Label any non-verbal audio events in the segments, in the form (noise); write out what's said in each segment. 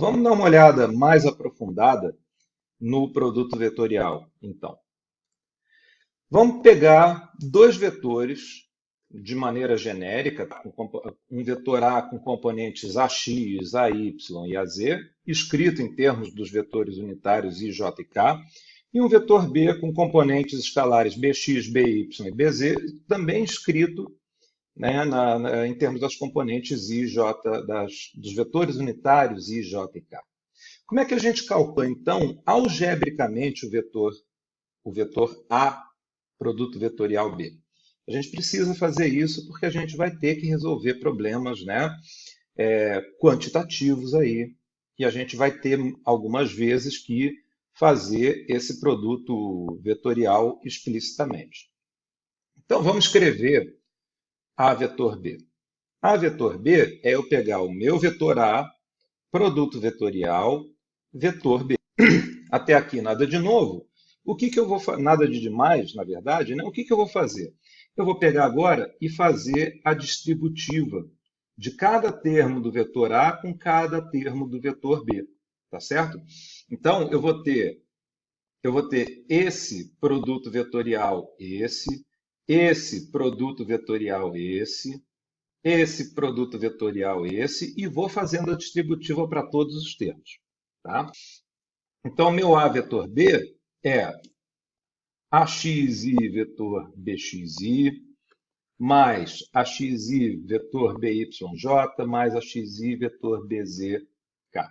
Vamos dar uma olhada mais aprofundada no produto vetorial, então. Vamos pegar dois vetores de maneira genérica, um vetor A com componentes AX, AY e AZ, escrito em termos dos vetores unitários I, J e K, e um vetor B com componentes escalares BX, BY e BZ, também escrito né, na, na, em termos das componentes I, J, das, dos vetores unitários I, J e K. Como é que a gente calcula, então, algebricamente o vetor, o vetor A, produto vetorial B? A gente precisa fazer isso porque a gente vai ter que resolver problemas né, é, quantitativos aí, e a gente vai ter algumas vezes que fazer esse produto vetorial explicitamente. Então, vamos escrever A vetor B. A vetor B é eu pegar o meu vetor A, produto vetorial, vetor B. (clears throat) Até aqui nada de novo. O que, que eu vou nada de demais, na verdade, né? O que, que eu vou fazer? Eu vou pegar agora e fazer a distributiva de cada termo do vetor A com cada termo do vetor B, tá certo? Então, eu vou ter eu vou ter esse produto vetorial esse, esse produto vetorial esse, esse produto vetorial esse e vou fazendo a distributiva para todos os termos, tá? Então, meu A vetor B é AXI vetor BXI, mais AXI vetor BYJ, mais AXI vetor BZK.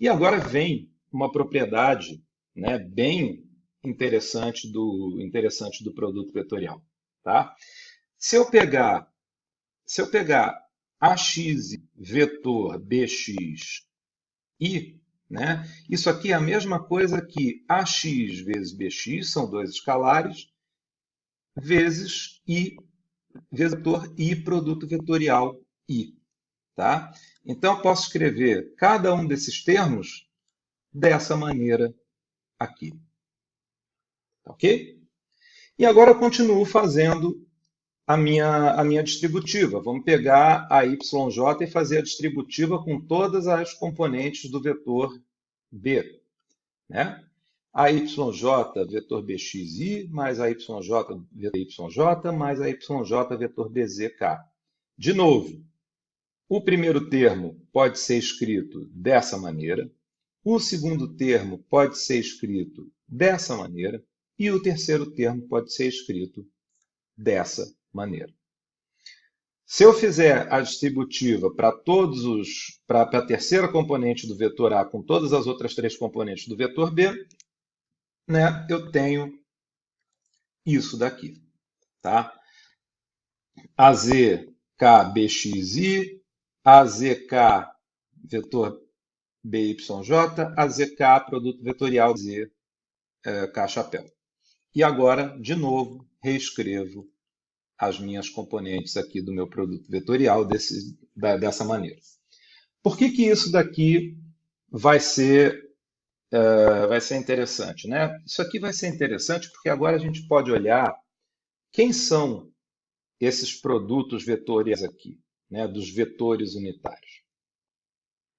E agora vem uma propriedade né, bem interessante do, interessante do produto vetorial. Tá? Se eu pegar, se eu pegar AX vetor BX i, né? Isso aqui é a mesma coisa que AX vezes BX, são dois escalares, vezes I, vetor I, produto vetorial I. Tá? Então, eu posso escrever cada um desses termos dessa maneira aqui. Ok? E agora eu continuo fazendo a minha, a minha distributiva. Vamos pegar a YJ e fazer a distributiva com todas as componentes do vetor B. Né? A YJ vetor BXI mais a YJ vetor YJ mais a YJ vetor BZK. De novo, o primeiro termo pode ser escrito dessa maneira, o segundo termo pode ser escrito dessa maneira e o terceiro termo pode ser escrito dessa maneira. Se eu fizer a distributiva para todos os para a terceira componente do vetor A com todas as outras três componentes do vetor B, né, eu tenho isso daqui, tá? AZKBXI, AZK vetor BYJ, AZK produto vetorial Z é, K chapéu. E agora, de novo, reescrevo as minhas componentes aqui do meu produto vetorial desse, da, dessa maneira. Por que, que isso daqui vai ser, uh, vai ser interessante? Né? Isso aqui vai ser interessante porque agora a gente pode olhar quem são esses produtos vetoriais aqui, né, dos vetores unitários.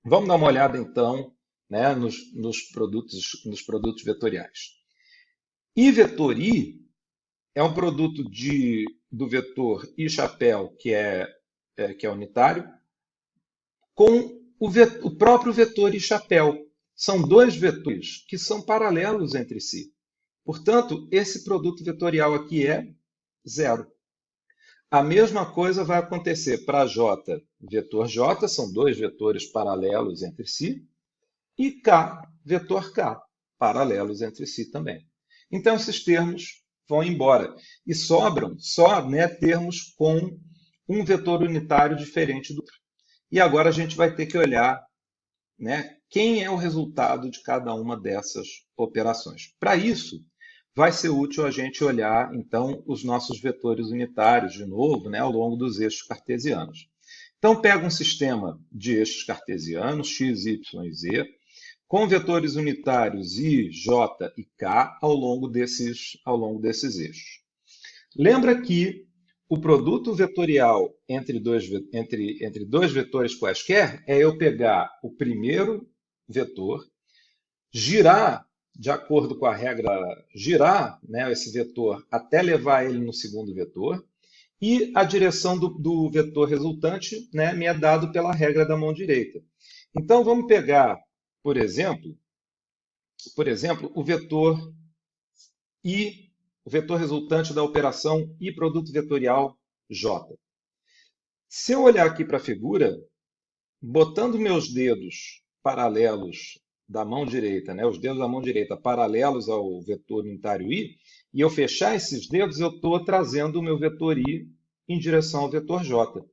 Vamos dar uma olhada, então, né, nos, nos, produtos, nos produtos vetoriais. I vetor I é um produto de, do vetor i chapéu, que é, é que é unitário, com o, vet, o próprio vetor i chapéu. São dois vetores que são paralelos entre si. Portanto, esse produto vetorial aqui é zero. A mesma coisa vai acontecer para J, vetor J, são dois vetores paralelos entre si, e K, vetor K, paralelos entre si também. Então, esses termos vão embora. E sobram só né, termos com um vetor unitário diferente do outro. E agora a gente vai ter que olhar né, quem é o resultado de cada uma dessas operações. Para isso, vai ser útil a gente olhar, então, os nossos vetores unitários, de novo, né, ao longo dos eixos cartesianos. Então, pega um sistema de eixos cartesianos, x, y e z, com vetores unitários I, J e K ao longo desses, ao longo desses eixos. Lembra que o produto vetorial entre dois, entre, entre dois vetores quaisquer é eu pegar o primeiro vetor, girar de acordo com a regra, girar né, esse vetor até levar ele no segundo vetor, e a direção do, do vetor resultante né, me é dado pela regra da mão direita. Então, vamos pegar, por exemplo, por exemplo, o vetor I, o vetor resultante da operação I produto vetorial J. Se eu olhar aqui para a figura, botando meus dedos paralelos da mão direita, né, os dedos da mão direita paralelos ao vetor unitário i, e eu fechar esses dedos, eu estou trazendo o meu vetor i em direção ao vetor j.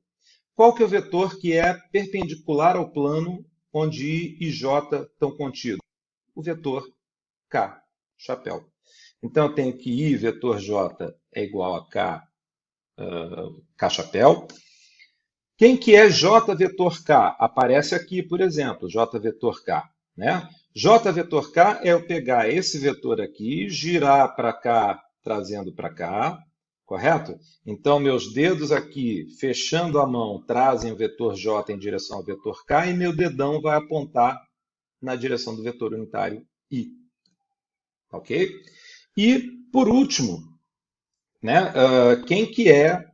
Qual que é o vetor que é perpendicular ao plano onde i e j estão contidos? O vetor k, chapéu. Então, eu tenho que i vetor j é igual a k, uh, k chapéu. Quem que é j vetor k? Aparece aqui, por exemplo, j vetor k. Né? J vetor K é eu pegar esse vetor aqui, girar para cá, trazendo para cá, correto? Então, meus dedos aqui, fechando a mão, trazem o vetor J em direção ao vetor K e meu dedão vai apontar na direção do vetor unitário I. Ok? E, por último, né, uh, quem que é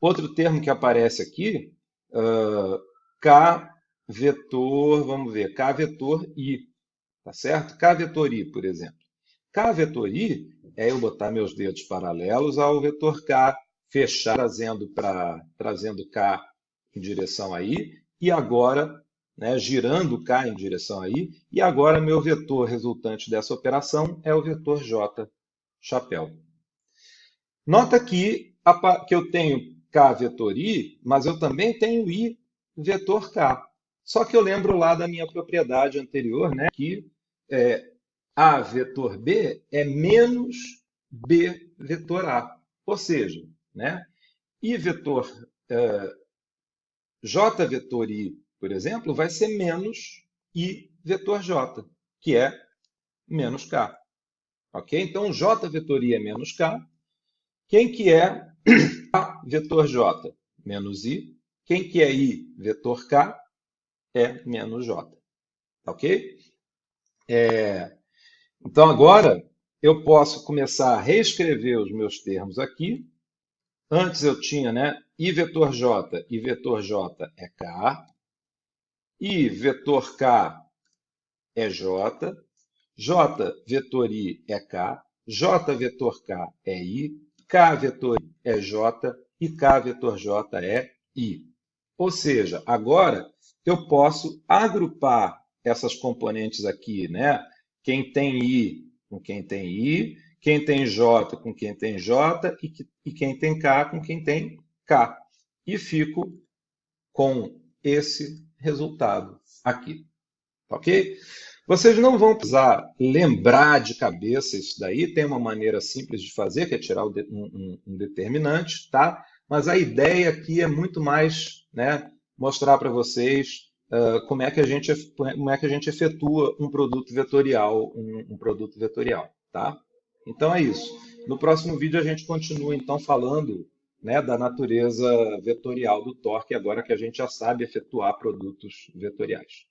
outro termo que aparece aqui? Uh, K vetor, vamos ver, K vetor I, tá certo? K vetor I, por exemplo. K vetor I é eu botar meus dedos paralelos ao vetor K, fechar trazendo, pra, trazendo K em direção a I, e agora, né, girando K em direção a I, e agora meu vetor resultante dessa operação é o vetor J, chapéu. Nota aqui que eu tenho K vetor I, mas eu também tenho I vetor K. Só que eu lembro lá da minha propriedade anterior, né, que é, A vetor B é menos B vetor A. Ou seja, né, I vetor é, J vetor I, por exemplo, vai ser menos I vetor J, que é menos K. Ok? Então, J vetor I é menos K. Quem que é (clears throat) A vetor J? Menos I. Quem que é I vetor K? é menos J. Ok? É, então, agora, eu posso começar a reescrever os meus termos aqui. Antes eu tinha né, I vetor J, I vetor J é K. I vetor K é J. J vetor I é K. J vetor K é I. K vetor I é J. E K vetor J é I. Ou seja, agora eu posso agrupar essas componentes aqui, né? Quem tem I com quem tem I, quem tem J com quem tem J e, e quem tem K com quem tem K. E fico com esse resultado aqui. Ok? Vocês não vão precisar lembrar de cabeça isso daí, tem uma maneira simples de fazer, que é tirar um, um, um determinante, tá? Mas a ideia aqui é muito mais né, mostrar para vocês uh, como, é que a gente, como é que a gente efetua um produto vetorial, um, um produto vetorial, tá? Então é isso. No próximo vídeo a gente continua então falando né, da natureza vetorial do torque, agora que a gente já sabe efetuar produtos vetoriais.